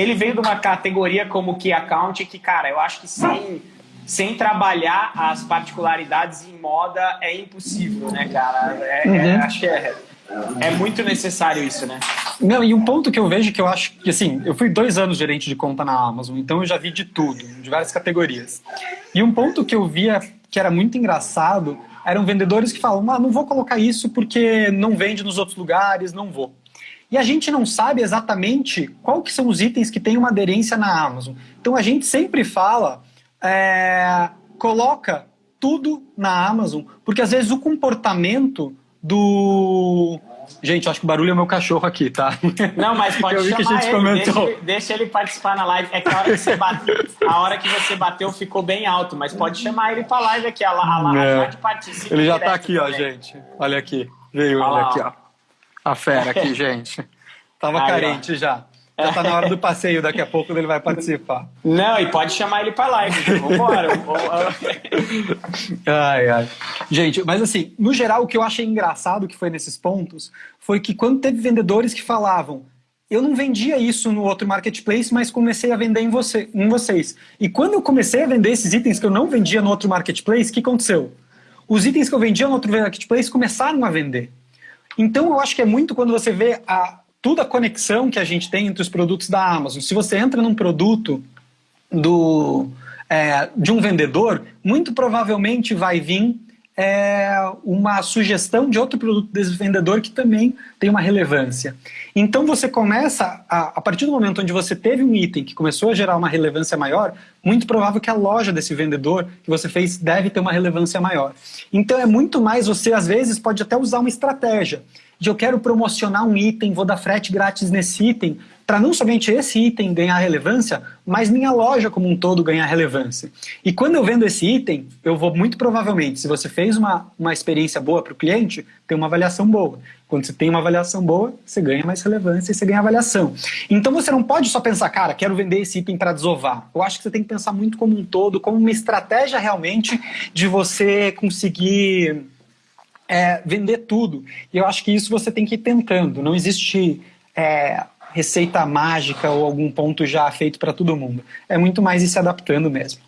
ele veio de uma categoria como Key Account que, cara, eu acho que sem, sem trabalhar as particularidades em moda é impossível, né, cara? É, é uhum. é, acho que é, é muito necessário isso, né? Não, e um ponto que eu vejo que eu acho que, assim, eu fui dois anos gerente de conta na Amazon, então eu já vi de tudo, de várias categorias. E um ponto que eu via que era muito engraçado eram vendedores que falam, ah, não vou colocar isso porque não vende nos outros lugares, não vou. E a gente não sabe exatamente qual que são os itens que têm uma aderência na Amazon. Então a gente sempre fala, é, coloca tudo na Amazon, porque às vezes o comportamento do... Gente, acho que o barulho é o meu cachorro aqui, tá? Não, mas pode Eu vi que a gente ele, comentou. Deixa, deixa, ele participar na live. É que a hora que você bateu, a hora que você bateu ficou bem alto, mas pode chamar ele pra live aqui. A, a, a, é. participa. Ele já tá aqui, também. ó, gente. Olha aqui. Veio ele aqui, ó. A fera aqui, gente. Tava Aí, carente ó. já. Já tá na hora do passeio, daqui a pouco ele vai participar. Não, e pode chamar ele pra live. Vambora. ai, ai. Gente, mas assim, no geral, o que eu achei engraçado que foi nesses pontos foi que quando teve vendedores que falavam eu não vendia isso no outro marketplace, mas comecei a vender em, você, em vocês. E quando eu comecei a vender esses itens que eu não vendia no outro marketplace, o que aconteceu? Os itens que eu vendia no outro marketplace começaram a vender. Então eu acho que é muito quando você vê a, toda a conexão que a gente tem entre os produtos da Amazon. Se você entra num produto do, é, de um vendedor, muito provavelmente vai vir é, uma sugestão de outro produto desse vendedor que também tem uma relevância. Então você começa, a, a partir do momento onde você teve um item que começou a gerar uma relevância maior, muito provável que a loja desse vendedor que você fez deve ter uma relevância maior. Então é muito mais, você às vezes pode até usar uma estratégia de eu quero promocionar um item, vou dar frete grátis nesse item, para não somente esse item ganhar relevância, mas minha loja como um todo ganhar relevância. E quando eu vendo esse item, eu vou muito provavelmente, se você fez uma, uma experiência boa para o cliente, ter uma avaliação boa. Quando você tem uma avaliação boa, você ganha mais relevância e você ganha avaliação. Então você não pode só pensar, cara, quero vender esse item para desovar. Eu acho que você tem que pensar muito como um todo, como uma estratégia realmente de você conseguir é, vender tudo. E eu acho que isso você tem que ir tentando. Não existe é, receita mágica ou algum ponto já feito para todo mundo. É muito mais ir se adaptando mesmo.